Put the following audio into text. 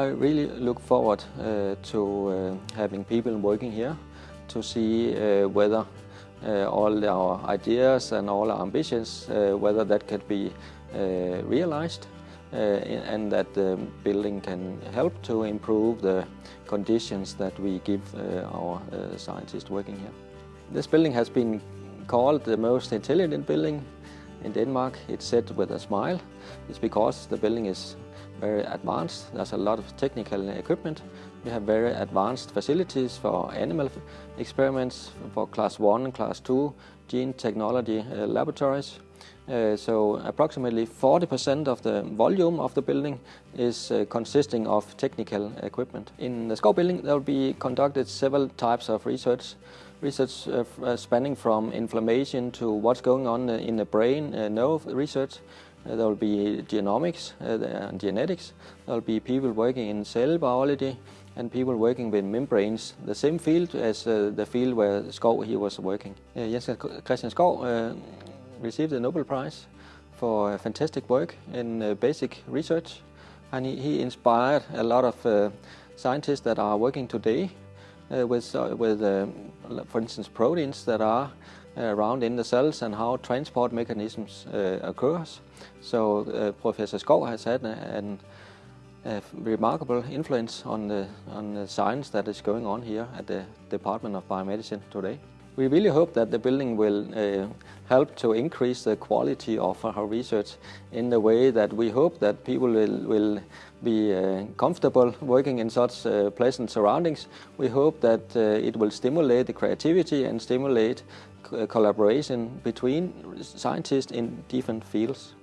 really look forward uh, to uh, having people working here to see uh, whether uh, all our ideas and all our ambitions, uh, whether that could be uh, realized and that the building can help to improve the conditions that we give our scientists working here. This building has been called the most intelligent building in Denmark. It's said with a smile. It's because the building is very advanced. There's a lot of technical equipment. We have very advanced facilities for animal experiments for class 1 and class 2 gene technology uh, laboratories. Uh, so approximately 40% of the volume of the building is uh, consisting of technical equipment. In the Skou building there will be conducted several types of research. Research uh, uh spanning from inflammation to what's going on in the brain, uh, nerve research. Uh, there will be genomics and genetics. There will be people working in cell biology and people working with membranes, the same field as the field where Skou he was working. Jens Christian Skou received the Nobel Prize for fantastic work in uh, basic research and he, inspired a lot of uh, scientists that are working today uh, with, uh, with uh, for instance, proteins that are around in the cells and how transport mechanisms uh, occurs. So Professor Skou has had an, a remarkable influence on the, on the science that is going on here at the Department of Biomedicine today. We really hope that the building will uh, help to increase the quality of our research in the way that we hope that people will, will be uh, comfortable working in such uh, pleasant surroundings. We hope that uh, it will stimulate the creativity and stimulate collaboration between scientists in different fields.